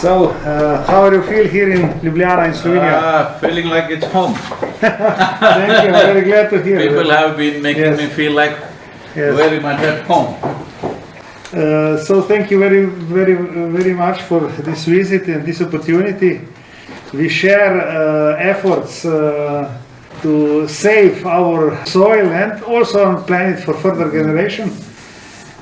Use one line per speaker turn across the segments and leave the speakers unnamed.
So, uh, how do you feel here in Ljubljana in Slovenia?
Ah, feeling like it's home.
Thank you, I'm very glad to hear
People
that.
have been making
Yes.
me feel like
Yes.
very much at home.
Uh, so thank you very, very, very much for this visit and this opportunity. We share uh, efforts uh, to save our soil and also our planet for further generation.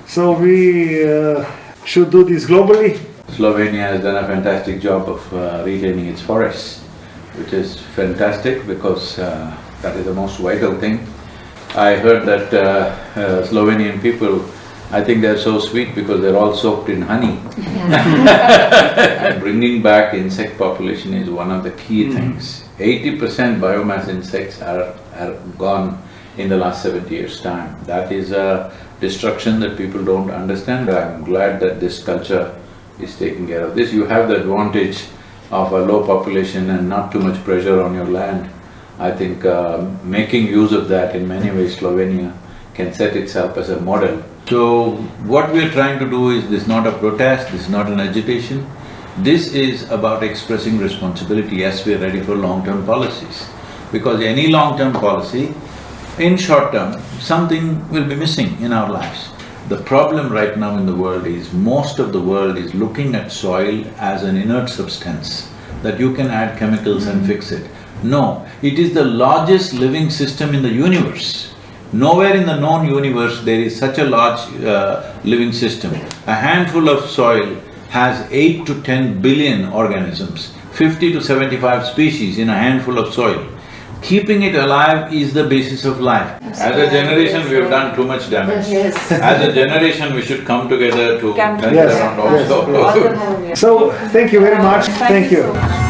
So we uh, should do this globally.
Slovenia has done a fantastic job of uh, retaining its forests, which is fantastic because uh, that is the most vital thing. I heard that uh, uh, Slovenian people, I think they're so sweet because they're all soaked in honey. And Bringing back insect population is one of the key things. Eighty percent biomass insects are, are gone in the last seventy years' time. That is a destruction that people don't understand. I'm glad that this culture is taking care of this. You have the advantage of a low population and not too much pressure on your land. I think uh, making use of that in many ways Slovenia can set itself as a model. So, what we're trying to do is, this is not a protest, this is not an agitation. This is about expressing responsibility as we're ready for long-term policies. Because any long-term policy, in short term, something will be missing in our lives. The problem right now in the world is, most of the world is looking at soil as an inert substance, that you can add chemicals and fix it. No, it is the largest living system in the universe. Nowhere in the known universe there is such a large uh, living system. A handful of soil has eight to ten billion organisms, fifty to seventy-five species in a handful of soil. Keeping it alive is the basis of life. As a generation, we have done too much damage.
Yes.
As a generation, we should come together to
Come
turn
Yes,
around
yes,
also.
All the more, yes.
So, thank you very much, thank you.
so much.